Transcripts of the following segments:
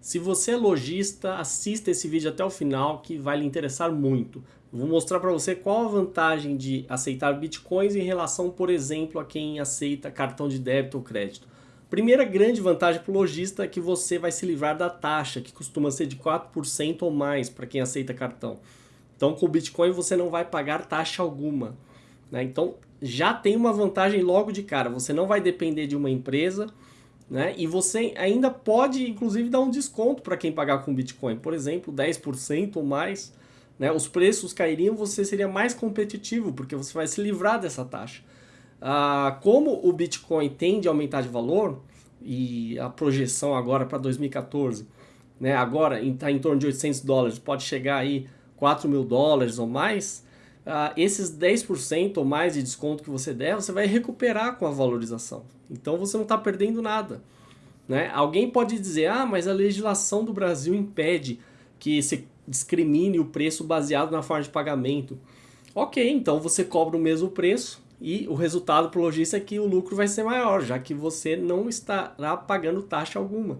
Se você é lojista, assista esse vídeo até o final que vai lhe interessar muito. Vou mostrar para você qual a vantagem de aceitar bitcoins em relação, por exemplo, a quem aceita cartão de débito ou crédito. Primeira grande vantagem para o lojista é que você vai se livrar da taxa, que costuma ser de 4% ou mais para quem aceita cartão. Então com o Bitcoin você não vai pagar taxa alguma. Né? Então já tem uma vantagem logo de cara, você não vai depender de uma empresa, né? E você ainda pode, inclusive, dar um desconto para quem pagar com Bitcoin. Por exemplo, 10% ou mais. Né? Os preços cairiam, você seria mais competitivo, porque você vai se livrar dessa taxa. Ah, como o Bitcoin tende a aumentar de valor, e a projeção agora para 2014, né? agora está em torno de 800 dólares, pode chegar aí 4 mil dólares ou mais, ah, esses 10% ou mais de desconto que você der, você vai recuperar com a valorização. Então você não está perdendo nada. Né? Alguém pode dizer, ah, mas a legislação do Brasil impede que se discrimine o preço baseado na forma de pagamento. Ok, então você cobra o mesmo preço e o resultado para o lojista é que o lucro vai ser maior, já que você não estará pagando taxa alguma.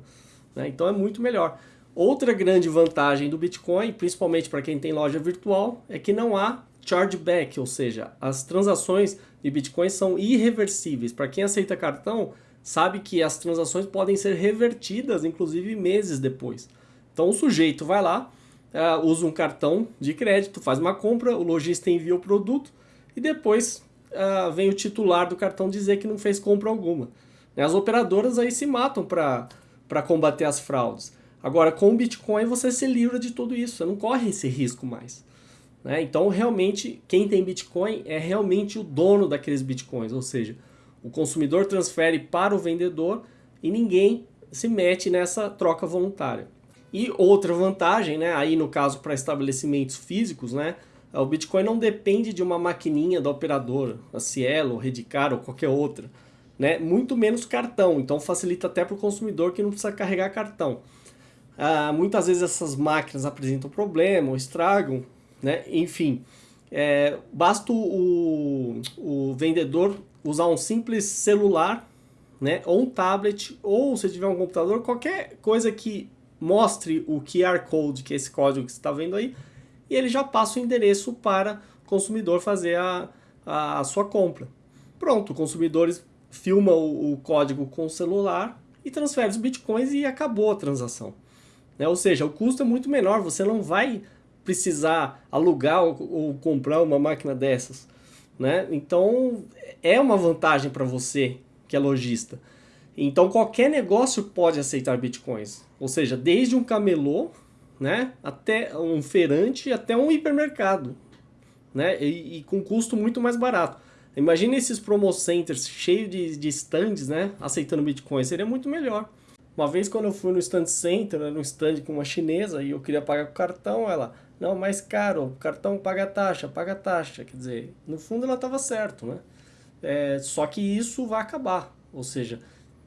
Né? Então é muito melhor. Outra grande vantagem do Bitcoin, principalmente para quem tem loja virtual, é que não há chargeback, ou seja, as transações de Bitcoin são irreversíveis. Para quem aceita cartão, sabe que as transações podem ser revertidas, inclusive meses depois. Então o sujeito vai lá, uh, usa um cartão de crédito, faz uma compra, o lojista envia o produto e depois uh, vem o titular do cartão dizer que não fez compra alguma. As operadoras aí se matam para combater as fraudes. Agora, com o Bitcoin você se livra de tudo isso, você não corre esse risco mais. Né? Então, realmente, quem tem Bitcoin é realmente o dono daqueles Bitcoins, ou seja, o consumidor transfere para o vendedor e ninguém se mete nessa troca voluntária. E outra vantagem, né, aí no caso para estabelecimentos físicos, né, o Bitcoin não depende de uma maquininha da operadora, a Cielo, Redcar ou qualquer outra, né, muito menos cartão, então facilita até para o consumidor que não precisa carregar cartão. Ah, muitas vezes essas máquinas apresentam problema ou estragam, né? Enfim, é, basta o, o vendedor usar um simples celular, né? ou um tablet, ou se tiver um computador, qualquer coisa que mostre o QR Code, que é esse código que você está vendo aí, e ele já passa o endereço para o consumidor fazer a, a, a sua compra. Pronto, o consumidor filma o, o, código com o celular e transfere os bitcoins e acabou a transação. Né? Ou seja, o custo é muito menor, você não vai precisar alugar ou, ou comprar uma máquina dessas. Né? Então, é uma vantagem para você que é lojista. Então, qualquer negócio pode aceitar bitcoins. Ou seja, desde um camelô, né, até um feirante, até um hipermercado. Né? E, e com custo muito mais barato. Imagina esses promo centers cheios de, de stands, né, aceitando bitcoins. Seria muito melhor. Uma vez quando eu fui no stand center, no stand com uma chinesa, e eu queria pagar com cartão, ela... Não, mais caro, cartão paga taxa, paga taxa. Quer dizer, no fundo ela estava certo, né? É, só que isso vai acabar. Ou seja,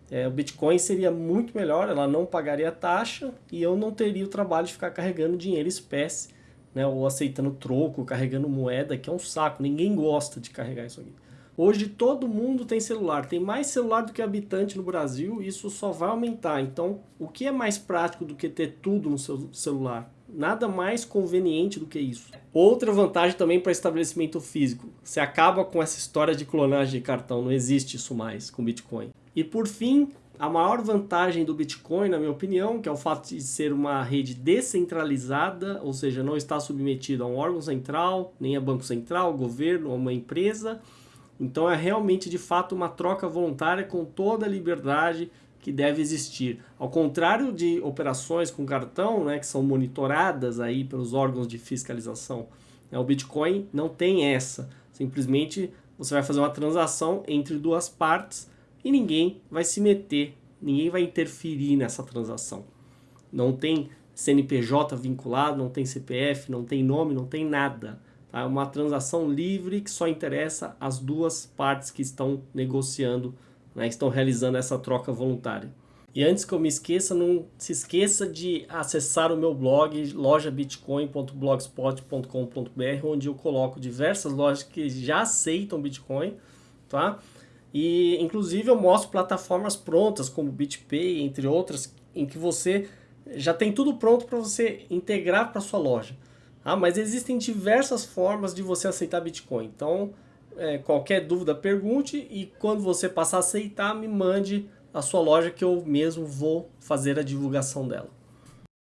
é, o Bitcoin seria muito melhor, ela não pagaria taxa e eu não teria o trabalho de ficar carregando dinheiro espécie, né? Ou aceitando troco, carregando moeda, que é um saco. Ninguém gosta de carregar isso aqui. Hoje todo mundo tem celular, tem mais celular do que habitante no Brasil isso só vai aumentar. Então, o que é mais prático do que ter tudo no seu celular? Nada mais conveniente do que isso. Outra vantagem também para estabelecimento físico. Você acaba com essa história de clonagem de cartão, não existe isso mais com Bitcoin. E por fim, a maior vantagem do Bitcoin, na minha opinião, que é o fato de ser uma rede descentralizada, ou seja, não está submetido a um órgão central, nem a banco central, governo ou uma empresa. Então é realmente de fato uma troca voluntária com toda a liberdade que deve existir. Ao contrário de operações com cartão, né, que são monitoradas aí pelos órgãos de fiscalização, né, o Bitcoin não tem essa. Simplesmente você vai fazer uma transação entre duas partes e ninguém vai se meter, ninguém vai interferir nessa transação. Não tem CNPJ vinculado, não tem CPF, não tem nome, não tem nada. Tá? Uma transação livre que só interessa as duas partes que estão negociando né, estão realizando essa troca voluntária. E antes que eu me esqueça, não se esqueça de acessar o meu blog lojabitcoin.blogspot.com.br onde eu coloco diversas lojas que já aceitam Bitcoin, tá? E inclusive eu mostro plataformas prontas como BitPay, entre outras, em que você já tem tudo pronto para você integrar para sua loja. Ah, mas existem diversas formas de você aceitar Bitcoin. Então, é, qualquer dúvida, pergunte e quando você passar a aceitar, me mande a sua loja que eu mesmo vou fazer a divulgação dela.